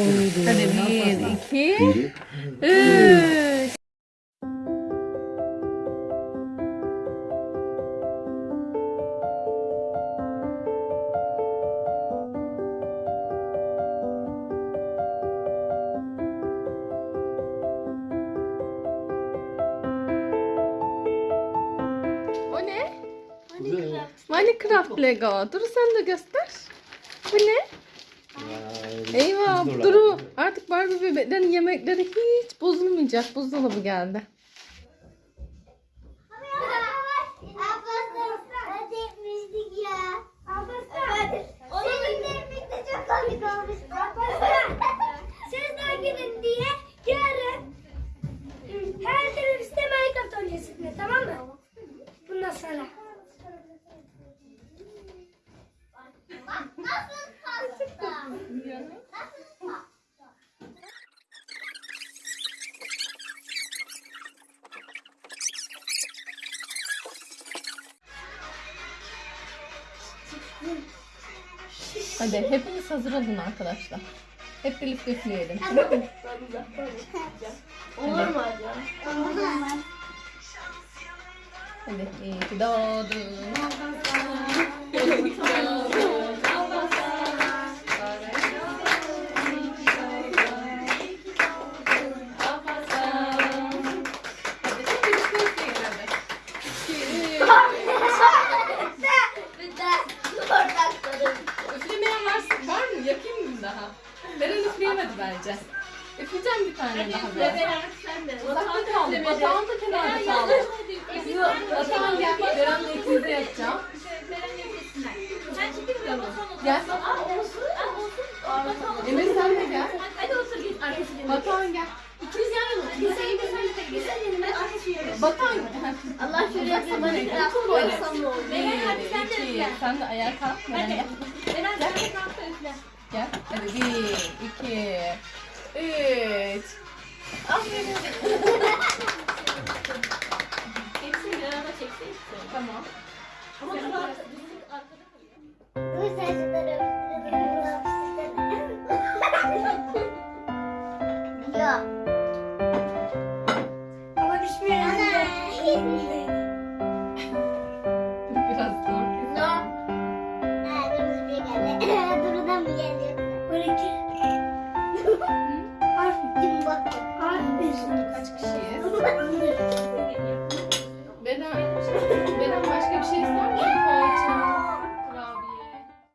Oldu. Hadi bir, iki, üç. O ne? Minecraft Lego. Duru sen de göster. Bu ne? Eyvah Duru artık Barbie bebeklerin yemekleri hiç bozulmayacak. Buzdolabı geldi. Bundan sonra. Nasıl Hadi hepiniz hazır olun arkadaşlar. Hep birlikte üfleyelim. Olur mu acaba? Hadi iyi ki doğdun. Hadi hep birlikte üfleyin hadi. İki, Bir de oradan kalın. Üflemeyen var, var mı? Mı daha? Beren üfleyemedi bence. Üfleyeceğim bir tane daha ben. Uzakta kaldı. Batağın da kenarda kaldı. Batağın gel. Beren'le ikimiz de yapacağım. Gel. Emir sen de gel. Hadi otur git arkası gel. Batuhan gel. İkimiz yan yana biz birlikte Güzel yanıma arkası yanıma. Batuhan. Allah şuraya bir Minecraft koysam ne olur? Beren hadi sen de üfle. Sen de ayağa kalk. Beren gel. Beren sen de kalk üfle. Gel. Hadi bir, iki, üç. Aferin. Hepsini bir arada çeksek. Tamam. Ama dur arkada. Bu saçları Yok. Ama düşmeyelim. Biraz zor. 嗯。